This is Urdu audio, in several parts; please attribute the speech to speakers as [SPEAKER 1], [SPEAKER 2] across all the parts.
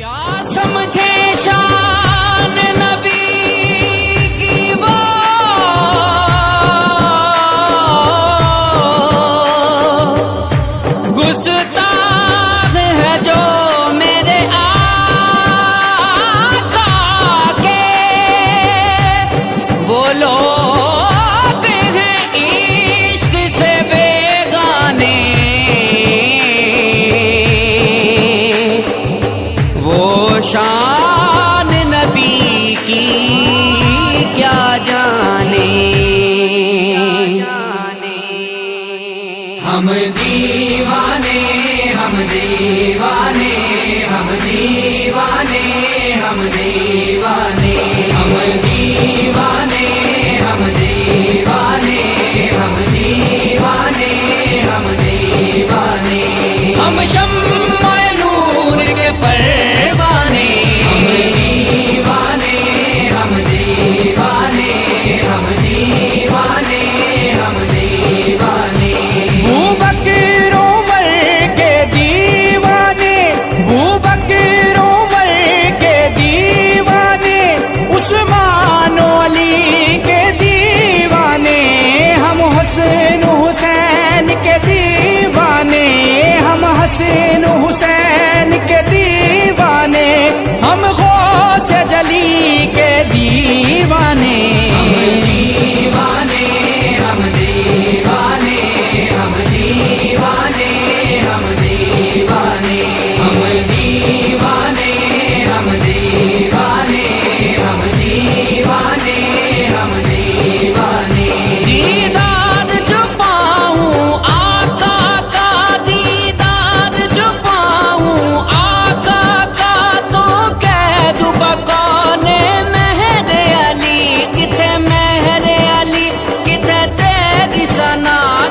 [SPEAKER 1] کیا سمجھے شان نبی کی بات گزتا ہے جو میرے آقا کے۔ بولو ہم دیوانے ہم دیوانے ہم دیوانے ہم دیوانے۔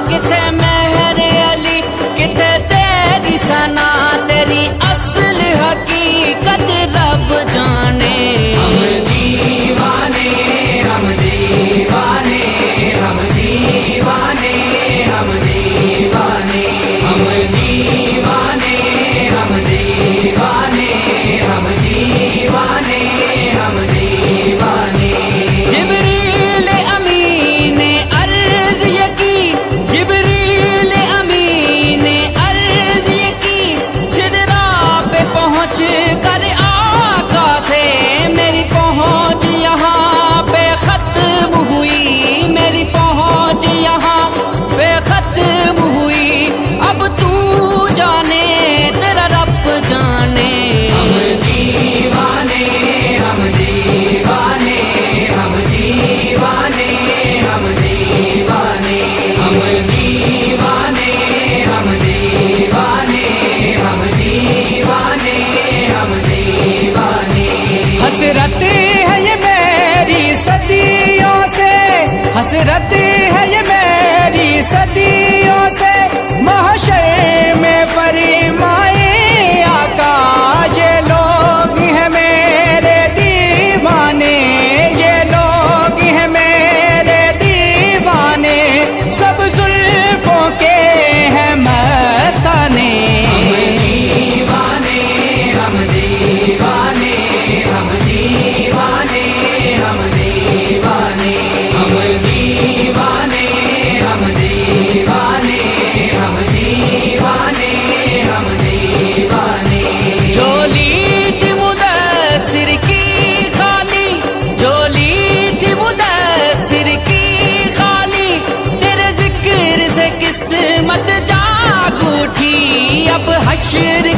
[SPEAKER 1] سین
[SPEAKER 2] حسرت ہے یہ میری صدیوں
[SPEAKER 1] حشر